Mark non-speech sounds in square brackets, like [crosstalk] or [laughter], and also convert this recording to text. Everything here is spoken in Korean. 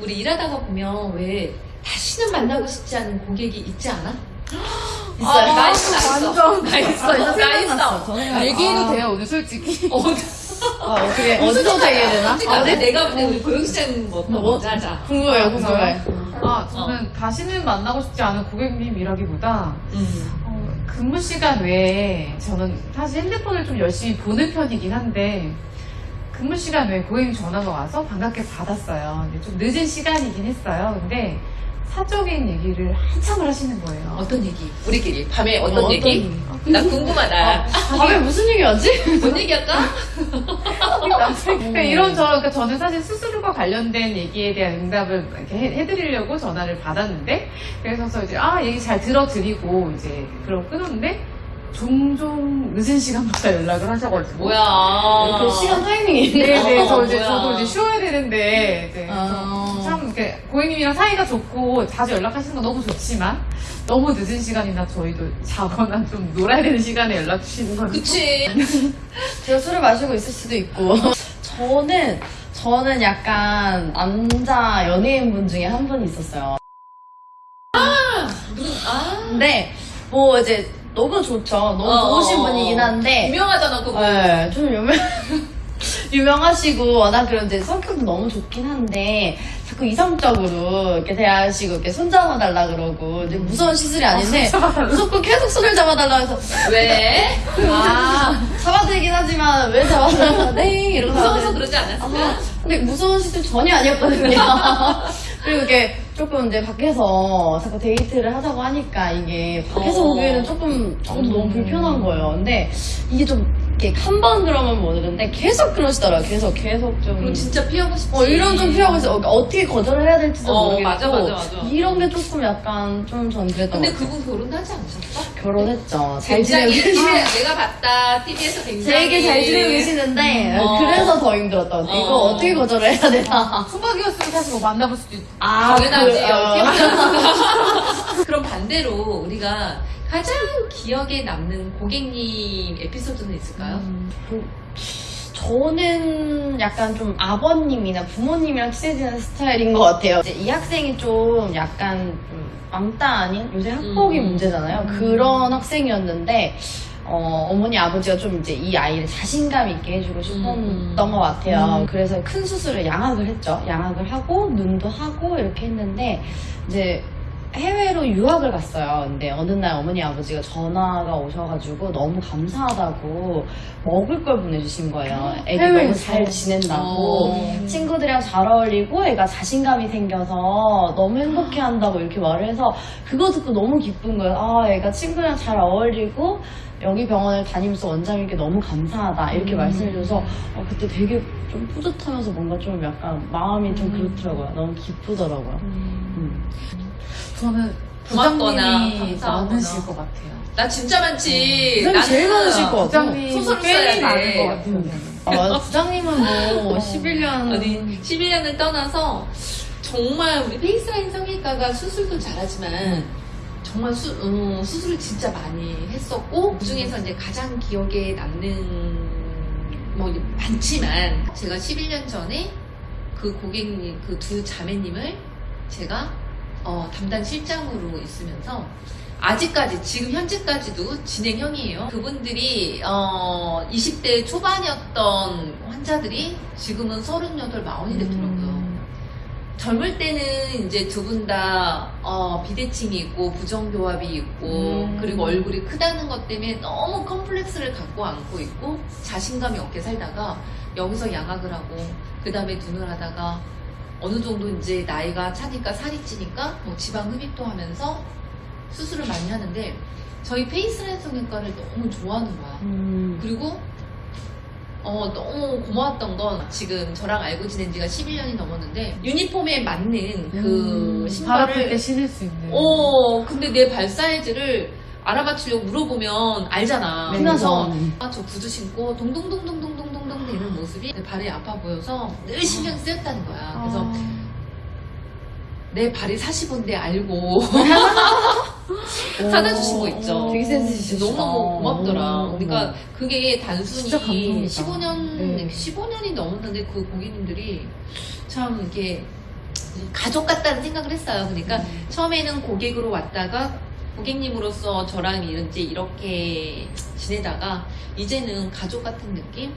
우리 일하다가 보면 왜 다시는 만나고 싶지 않은 고객이 있지 않아? 있어요. 아, 나 있어, 나 있어. 완전. 나 있어, 나 있어. 저는 얘기해도 돼요 오늘 솔직히 [laughs] 어, 아, 어떻게, 어디서부터 얘기해야 되나? 솔직히 근데 내가 볼때 우리 고영시장 뭐, 뭐, 뭐? 자자. 궁금해요, 궁금해. 아 저는 다시는 만나고 싶지 않은 고객님이라기보다 음. 어, 근무 시간 외에 저는 사실 핸드폰을 좀 열심히 보는 편이긴 한데 근무 시간 외에 고객님 전화가 와서 반갑게 받았어요. 좀 늦은 시간이긴 했어요. 근데 사적인 얘기를 한참을 하시는 거예요. 어떤 얘기? 우리끼리 밤에 어떤 어떤 얘기? 얘기? 나 궁금하다. 아, 왜 무슨 얘기하지? 뭔 얘기할까? 그러니까 이런 저, 그러니까 저는 사실 수수료가 관련된 얘기에 대한 응답을 이렇게 해, 해드리려고 전화를 받았는데, 그래서 이제, 아, 얘기 잘 들어드리고, 이제, 그럼 끊었는데, 종종 늦은 시간마다 연락을 하셔가지고. 뭐야. 그 시간 타이밍이. 네네, 저 이제, 뭐야. 저도 이제 쉬어야 되는데, 네. 아. 그래서 참, 이렇게, 고객님이랑 사이가 좋고, 자주 연락하시는 건 너무 좋지만, 너무 늦은 시간이나 저희도 자거나 좀 놀아야 되는 시간에 연락 주시는 건. 그치. 제가 술을 마시고 있을 수도 있고. 저는, 저는 약간 남자 연예인분 중에 한분 있었어요. 아. 근데, 뭐 이제 너무 좋죠. 너무 어, 좋으신 어, 분이긴 어. 한데. 유명하잖아, 그거. 네, 좀 유명, [laughs] 유명하시고, 워낙 그런 이제 성격도 너무 좋긴 한데, 자꾸 이성적으로 이렇게 대하시고, 이렇게 손 잡아달라 그러고, 이제 무서운 시술이 아닌데, 무조건 계속 손을 잡아달라 해서, 왜? [laughs] 아, [laughs] 잡아드리긴 하지만, 왜 잡아달라, 네, 이러고 무서워서 그러지 않았어? 아, 근데 무서운 시술 전혀 아니었거든요. 그리고 이게 조금 이제 밖에서 자꾸 데이트를 하자고 하니까 이게 밖에서 어. 오기에는 조금 저도 너무 불편한 거예요. 근데 이게 좀 이렇게 한 번 그러면 모르는데 계속 그러시더라고요. 계속 계속 좀. 그럼 진짜 피하고 싶지. 어, 이런 좀 피하고 있어. 어떻게 거절을 해야 될지도 어, 모르겠고. 맞아, 맞아, 맞아. 이런 게 조금 약간 좀 전 그랬던 근데. 그분 결혼하지 않으셨어? 결혼했죠. 잘 지내고 계시 아, 내가 봤다 TV에서 굉장히 되게 잘 지내고 계시는데 어. 그래서 더 힘들었던 것 같아요. 이거 어. 어떻게 거절을 해야 되나. 총각이었으면 사실 뭐 만나볼 수도 있고. 아, 당연하지 그, 어. 그럼 반대로 우리가 가장 기억에 남는 고객님 에피소드는 있을까요? 그, 저는 약간 좀 아버님이나 부모님이랑 친해지는 스타일인 것 같아요. 이 학생이 좀 약간 좀 왕따 아닌 요새 학폭이 음. 문제잖아요. 그런 학생이었는데 어, 어머니 아버지가 좀 이제 이 아이를 자신감 있게 해주고 싶었던 음. 것 같아요. 그래서 큰 수술을 양악을 했죠. 양악을 하고 눈도 하고 이렇게 했는데 이제 해외로 유학을 갔어요. 근데 어느 날 어머니 아버지가 전화가 오셔가지고 너무 감사하다고 먹을 걸 보내주신 거예요. 애기 너무 해외에서? 잘 지낸다고. 어. 친구들이랑 잘 어울리고 애가 자신감이 생겨서 너무 행복해 한다고 이렇게 말을 해서 그거 듣고 너무 기쁜 거예요. 아, 애가 친구랑 잘 어울리고 여기 병원을 다니면서 원장님께 너무 감사하다 이렇게 말씀해줘서 어, 그때 되게 좀 뿌듯하면서 뭔가 좀 약간 마음이 좀 그렇더라고요. 너무 기쁘더라고요. 음. 저는 고맙거나 부장님이. 많으실 것 같아요. 나 진짜 많지. 부장님 제일 많으실 것 같아. 부장님 소설을 꽤 써야 돼. 많은 것 같아요. 저는. 아, 맞아. 부장님은 뭐 11년 아니 11년을 떠나서 정말 우리 페이스라인 성형외과가 수술도 잘하지만 정말 수, 음, 수술을 진짜 많이 했었고 그 중에서 이제 가장 기억에 남는 뭐 많지만 제가 11년 전에 그 고객님 그 두 자매님을 제가 어, 담당 실장으로 있으면서 아직까지 지금 현재까지도 진행형이에요. 그분들이 어, 20대 초반이었던 환자들이 지금은 38, 40이 됐더라고요. 젊을 때는 이제 두 분다 어, 비대칭이 있고 부정교합이 있고 음. 그리고 얼굴이 크다는 것 때문에 너무 컴플렉스를 갖고 안고 있고 자신감이 없게 살다가 여기서 양악을 하고 그 다음에 눈을 하다가 어느 정도 이제 나이가 차니까 살이 찌니까 뭐 지방 흡입도 하면서 수술을 많이 하는데 저희 페이스라인 성형과를 너무 좋아하는 거야. 음. 그리고 어, 너무 고마웠던 건 지금 저랑 알고 지낸 지가 11년이 넘었는데 유니폼에 맞는 그 음, 발 아플 때 신발을 신을 수 있는. 어 근데 내 발 사이즈를 알아맞히려고 물어보면 알잖아. 네, 그래서 네. 아, 저 구두 신고 동동동동동동 동동 되는 모습이 내 발이 아파 보여서 늘 신경 쓰였다는 거야. 그래서 아. 내 발이 45인데 알고 [laughs] [laughs] 사다 주신 거 있죠. 되게 센스 있으시다. 너무 고맙더라. 오. 그러니까 그게 단순히 진짜 감동이다. 15년, 네. 15년이 넘었는데 그 고객님들이 참 이게 가족 같다는 생각을 했어요. 그러니까 음. 처음에는 고객으로 왔다가 고객님으로서 저랑 이제 이렇게 지내다가 이제는 가족 같은 느낌?